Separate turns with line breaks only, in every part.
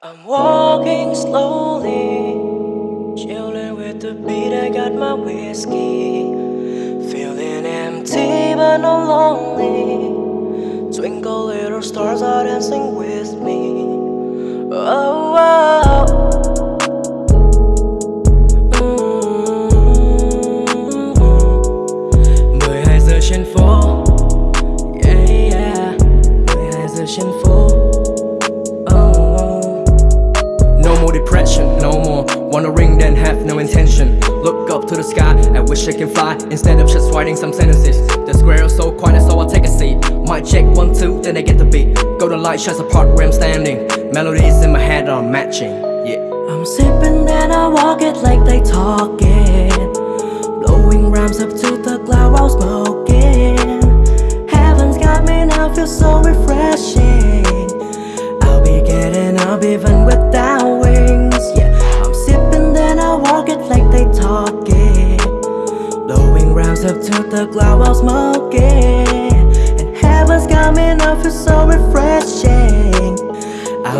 I'm walking slowly, chilling with the beat. I got my whiskey, feeling empty but not lonely. Twinkle little stars are dancing with me. Oh, oh. 12 giờ trên phố Yeah, yeah 12 giờ trên phố
more ring then have no intention. Look up to the sky, I wish I can fly instead of just writing some sentences. The square is so quiet, so I'll take a seat. Might check one two, then I get the beat. Golden light shines apart where I'm standing. Melodies in my head are matching. Yeah.
I'm sipping then I walk it like they talk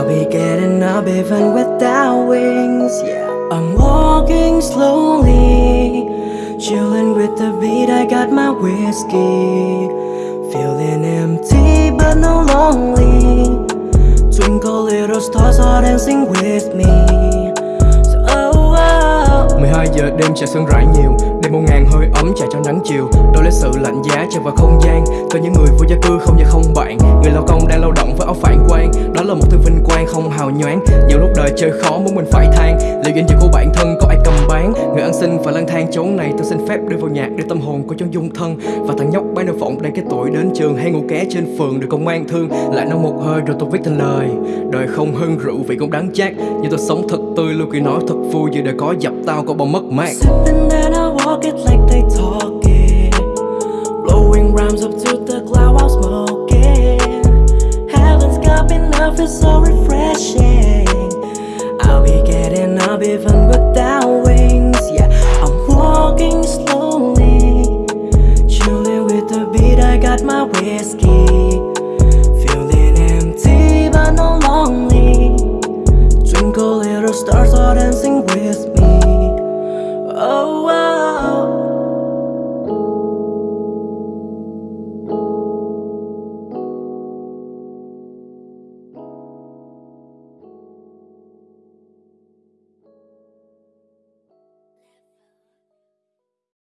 be getting up even without wings, yeah. I'm walking slowly Chilling with the beat, I got my whiskey Feeling empty but no lonely. Twinkle little stars are dancing with me. So oh, oh.
12 giờ đêm trà sương rải nhiều Đêm một ngàn hơi ấm trà cho nắng chiều lạnh giá tràn vào không gian. Có những người vô gia cư không nhà không bạn. Người lao công đang lao động với áo phản quang. Đó là một thứ vinh quang không hào nhoáng. Nhiều lúc đời chơi khó muốn mình phải than. Liệu danh dự của bản thân có ai cầm bán. Người ăn xin và lang thang chốn này, Tôi xin phép đưa vào nhạc để tâm hồn của chốn dung thân. Và thằng nhóc bán đồ phộng đang cái tuổi đến trường Hay ngủ ké trên phường được công an thương. Lại nói một hơi rồi tôi viết thành lời. Đời không hơn rượu vị cũng đáng chát. Nhưng tôi sống thật tươi lưu kỳ nói thật vui. Vì đời có dập tao có bao mất mát.
Sipping then I walk it like they talk it. Up to the cloud while smoking. Heaven's got me so refreshing. I'll be getting up even without wings Yeah, I'm walking slowly Chilling with the beat, I got my whiskey. Feeling empty but not lonely. Twinkle little stars are dancing with me. Oh.